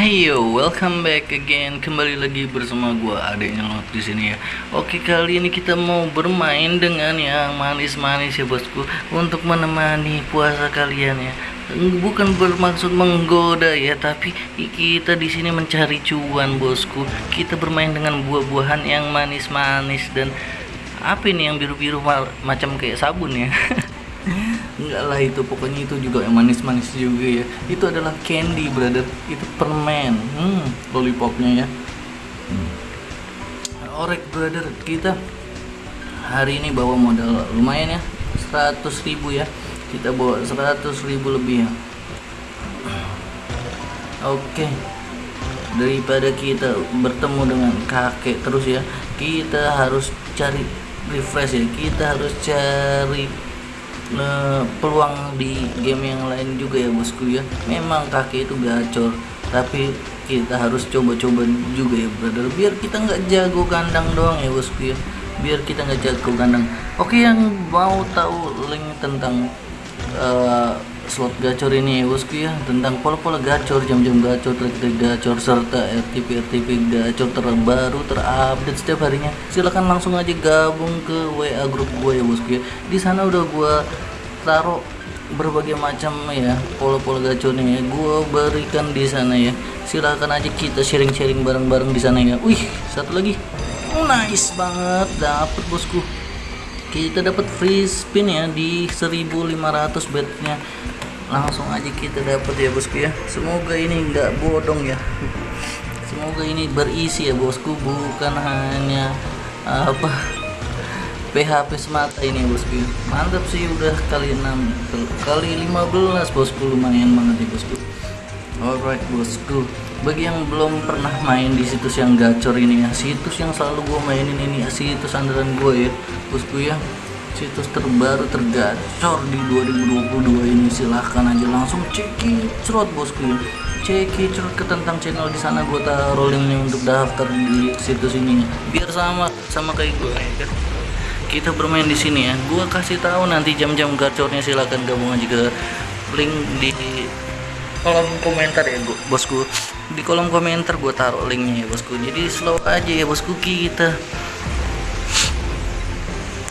Ayo, welcome back again. Kembali lagi bersama gua adanya Lot di sini ya. Oke, kali ini kita mau bermain dengan yang manis-manis ya bosku untuk menemani puasa kalian ya. Bukan bermaksud menggoda ya, tapi kita di sini mencari cuan bosku. Kita bermain dengan buah-buahan yang manis-manis dan apa ini yang biru-biru ma- macam kayak sabun ya. Enggak lah itu pokoknya itu juga yang manis-manis juga ya. Itu adalah candy brother. Itu permen. Hmm, lollipopnya ya. Alright brother, kita hari ini bawa modal lumayan ya. 100 ribu ya. Kita bawa 100 ribu lebih ya. Oke. Daripada kita bertemu dengan kakek terus ya, kita harus cari refresh ya. Kita harus cari eh, peluang di game yang lain juga ya bosku ya. Memang kaki itu gacor tapi kita harus coba-coba juga ya brother. Biar kita nggak jago kandang doang ya bosku ya. Biar kita nggak jago kandang oke yang mau tahu link tentang eh, slot gacor ini ya bosku ya tentang pola-pola gacor jam-jam gacor trik-trik gacor serta RTP RTP gacor terbaru terupdate setiap harinya. Silahkan langsung aja gabung ke WA grup gue ya bosku ya. Di sana udah gue taruh berbagai macam ya pola-pola gacornya ya gue berikan di sana ya. Silahkan aja kita sharing-sharing bareng-bareng di sana ya. Wih satu lagi. Nice banget dapet bosku. Kita dapat free spin ya di 1500 betnya langsung aja kita dapat ya bosku ya. Semoga ini nggak bodong ya. Semoga ini berisi ya bosku. Bukan hanya apa PHP semata ini bosku mantap sih udah kali 6 kali 15 bosku. Lumayan banget ya bosku. Alright bosku. Bagi yang belum pernah main di situs yang gacor ini ya situs yang selalu gue mainin ini ya situs andalan gue ya bosku ya situs terbaru tergacor di 2022 ini. Silahkan aja langsung cekicrot bosku. Ya cekicrot ke tentang channel di sana. Gue taruh linknya untuk daftar di situs ini. Biar sama sama kayak gue ya kan? Kita bermain di sini ya. Gua kasih tahu nanti jam-jam gacornya. Silakan gabung aja ke link di kolom komentar ya bosku. Di kolom komentar gua taruh linknya ya bosku. Jadi slow aja ya bosku kita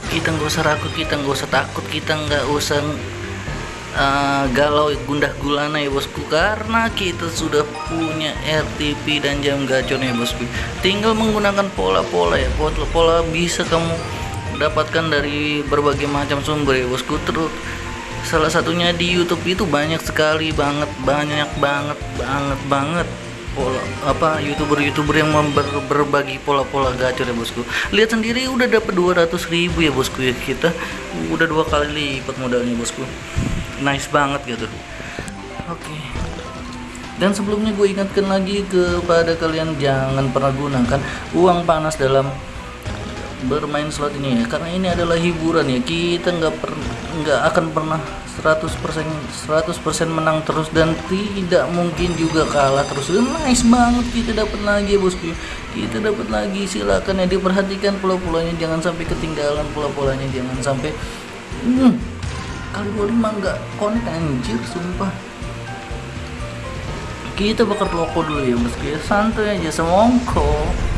kita nggak usah ragu kita nggak usah takut kita nggak usah uh, galau gundah gulana ya bosku. Karena kita sudah punya RTP dan jam gacornya ya bosku. Tinggal menggunakan pola-pola ya pola-pola bisa kamu dapatkan dari berbagai macam sumber ya bosku. Terus salah satunya di YouTube itu banyak sekali banget banyak banget banget banget pola apa youtuber-youtuber yang berbagi pola-pola gacor ya bosku. Lihat sendiri udah dapat 200 ribu ya bosku ya. Kita udah dua kali lipat modalnya bosku. Nice banget gitu. Oke. Dan sebelumnya gue ingatkan lagi kepada kalian jangan pernah gunakan uang panas dalam bermain slot ini ya. Karena ini adalah hiburan ya. Kita nggak per nggak akan pernah 100% 100% menang terus dan tidak mungkin juga kalah terus. Nice banget kita dapat lagi ya bosku. Kita dapat lagi silakan ya diperhatikan pola-polanya jangan sampai ketinggalan pola-polanya jangan sampai hmm, kali 25 nggak connect anjir sumpah. Kita bakal loko dulu ya bosku ya. Santai aja semongko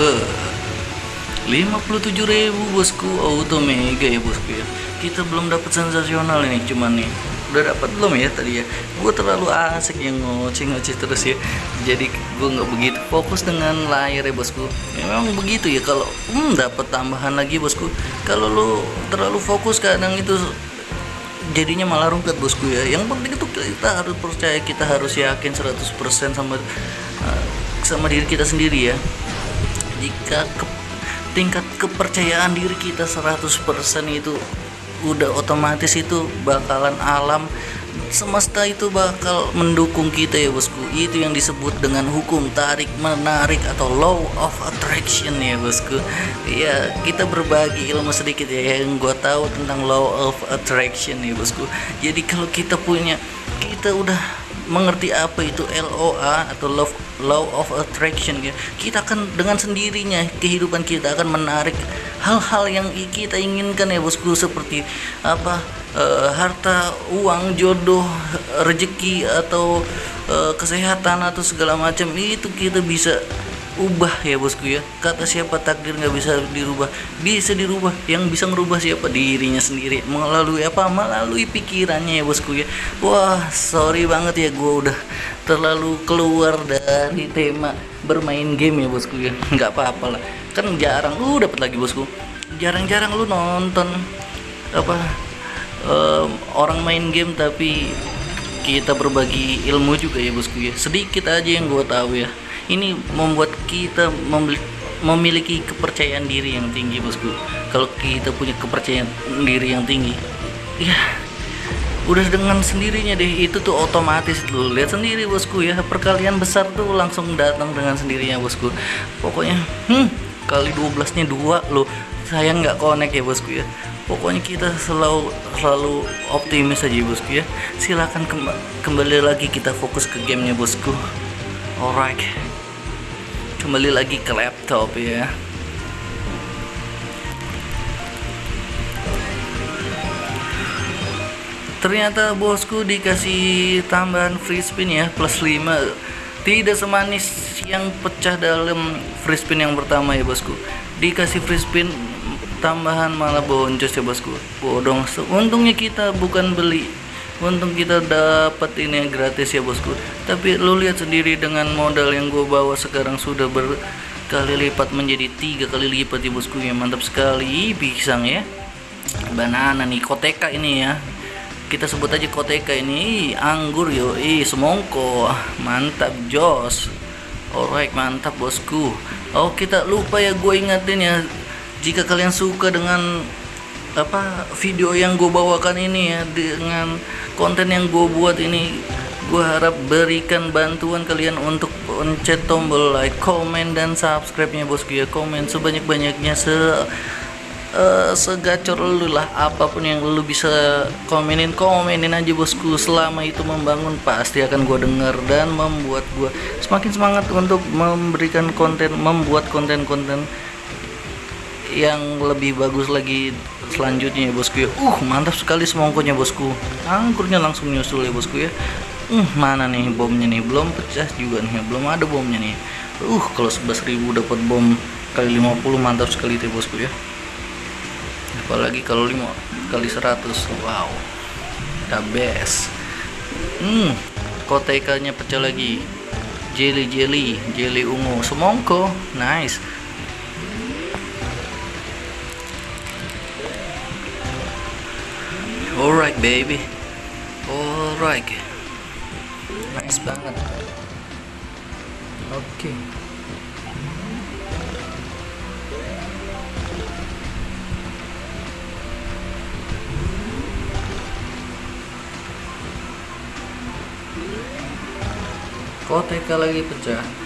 Be. 57.000 bosku. Auto mega ya bosku ya. Kita belum dapat sensasional ini cuman nih. Udah dapat belum ya tadi ya? Gue terlalu asik yang ngoceh-ngoceh terus ya. Jadi gue nggak begitu fokus dengan layar ya bosku. Memang begitu ya. Kalau hmm, dapat tambahan lagi bosku. Kalau lo terlalu fokus kadang itu jadinya malah rungkat bosku ya. Yang penting itu kita harus percaya kita harus yakin 100% sama uh, sama diri kita sendiri ya jika ke, tingkat kepercayaan diri kita 100% itu udah otomatis itu bakalan alam semesta itu bakal mendukung kita ya bosku. Itu yang disebut dengan hukum tarik menarik atau law of attraction ya bosku. Ya kita berbagi ilmu sedikit ya yang gue tahu tentang law of attraction ya bosku. Jadi kalau kita punya kita udah mengerti apa itu LOA atau love law of attraction ya kita akan dengan sendirinya kehidupan kita akan menarik hal-hal yang kita inginkan ya bosku seperti apa uh, harta uang jodoh rezeki atau uh, kesehatan atau segala macam. Itu kita bisa ubah ya bosku ya. Kata siapa takdir nggak bisa dirubah. Bisa dirubah. Yang bisa merubah siapa? Dirinya sendiri. Melalui apa? Melalui pikirannya ya bosku ya. Wah sorry banget ya gue udah terlalu keluar dari tema bermain game ya bosku ya. Nggak apa-apa lah. Kan jarang. Lu dapat lagi bosku. Jarang-jarang lu nonton apa um, orang main game tapi kita berbagi ilmu juga ya bosku ya. Sedikit aja yang gue tahu ya ini membuat kita memiliki kepercayaan diri yang tinggi bosku. Kalau kita punya kepercayaan diri yang tinggi ya udah dengan sendirinya deh. Itu tuh otomatis lu. Lihat sendiri bosku ya. Perkalian besar tuh langsung datang dengan sendirinya bosku. Pokoknya hmm kali 12 nya dua lo sayang nggak connect ya bosku ya. Pokoknya kita selalu selalu optimis aja bosku ya. Silahkan kembali lagi kita fokus ke gamenya bosku. Alright kembali lagi ke laptop ya. Ternyata bosku dikasih tambahan free spin ya plus 5 tidak semanis yang pecah dalam free spin yang pertama ya bosku. Dikasih free spin tambahan malah boncos ya bosku. Bodong. Untungnya kita bukan beli untung kita dapat ini gratis ya bosku. Tapi lu lihat sendiri dengan modal yang gue bawa sekarang sudah berkali lipat menjadi tiga kali lipat ya bosku. Ya mantap sekali. Pisang ya. Banana nih koteka ini ya. Kita sebut aja koteka ini. Anggur yo ih semongko. Mantap jos. Alright mantap bosku. Oh kita lupa ya gue ingetin ya. Jika kalian suka dengan apa video yang gue bawakan ini ya dengan konten yang gue buat ini gue harap berikan bantuan kalian untuk pencet tombol like, komen dan subscribe nya bosku ya komen sebanyak-banyaknya se uh, segacor lu lah. Apa pun yang lu bisa komenin komenin aja bosku. Selama itu membangun pasti akan gue denger dan membuat gue semakin semangat untuk memberikan konten membuat konten-konten yang lebih bagus lagi selanjutnya ya bosku ya. Uh mantap sekali semongkonya bosku. Angkurnya langsung nyusul ya bosku ya. Uh mana nih bomnya nih? Belum pecah juga nih belum ada bomnya nih. Uh kalau 11.000 dapat bom kali 50 mantap sekali tuh bosku ya. Apalagi kalau 5 kali 100 wow. The best. Hmm kotekanya pecah lagi. Jelly jelly jelly ungu semongko. Nice Alright baby. Alright. Nice banget. Oke. Okay. Koteka lagi pecah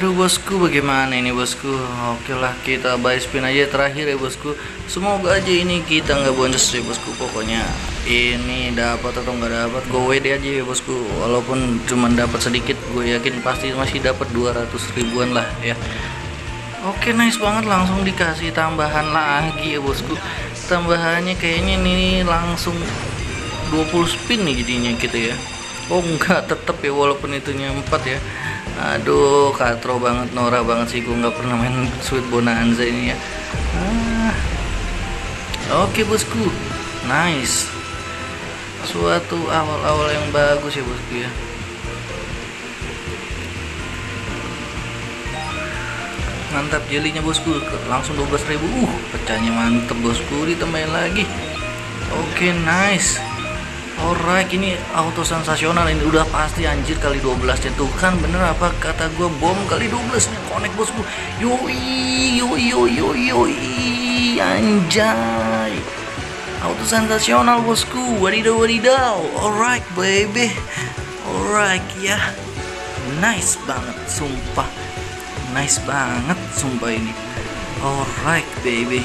Aduh bosku bagaimana ini bosku? Oke lah kita buy spin aja terakhir ya bosku. Semoga aja ini kita nggak boncos ya bosku. Pokoknya ini dapat atau nggak dapat Gue WD aja ya bosku. Walaupun cuma dapat sedikit Gue yakin pasti masih dapat 200 ribuan lah ya. Oke nice banget. Langsung dikasih tambahan lagi ya bosku. Tambahannya kayaknya ini langsung 20 spin nih jadinya gitu ya. Oh enggak tetep ya walaupun itunya 4 ya aduh katro banget Nora banget sih. Gue nggak pernah main Sweet Bonanza ini ya. Ah. oke okay, bosku. Nice. Suatu awal-awal yang bagus ya bosku ya. Mantap jelinya bosku. Langsung 12.000 uh pecahnya mantep bosku. Ditambahin lagi. Oke okay, nice Alright ini auto sensasional ini. Udah pasti anjir kali 12 nya tuh kan bener apa kata gue bom kali 12 nya connect bosku. Yoi yoi yoi yoi yoi. Anjay. Auto sensasional bosku. Wadidaw wadidaw. Alright baby. Alright ya. Nice banget sumpah. Nice banget sumpah ini. Alright baby.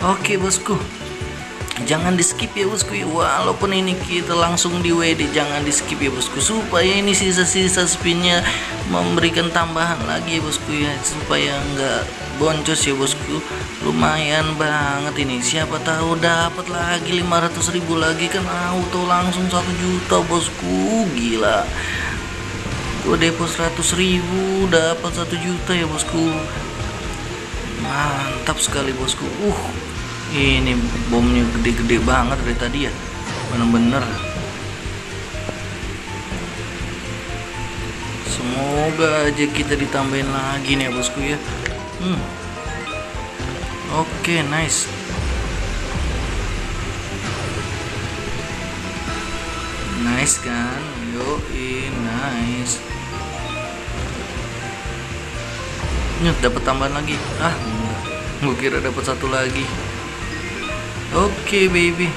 Oke okay, bosku jangan di skip ya bosku ya. Walaupun ini kita langsung di WD jangan di skip ya bosku. Supaya ini sisa-sisa spinnya memberikan tambahan lagi ya bosku ya. Supaya nggak boncos ya bosku. Lumayan banget ini. Siapa tahu dapat lagi 500 ribu lagi kan auto langsung satu juta bosku. Gila. Gue depo 100 ribu dapat satu juta ya bosku. Mantap sekali bosku. Uh ini bomnya gede-gede banget dari tadi ya. Bener-bener. Semoga aja kita ditambahin lagi nih ya bosku ya. Hmm. oke okay, nice. Nice kan? Yo nice. Nyet dapat tambahan lagi. Ah enggak. Gue kira dapat satu lagi okay, baby.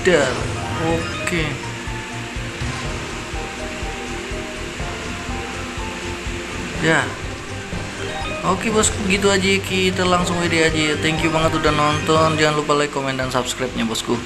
Dar Oke. Okay. Ya. Oke okay, bosku gitu aja. Kita langsung WD aja. Thank you banget udah nonton. Jangan lupa like, comment, dan subscribe nya bosku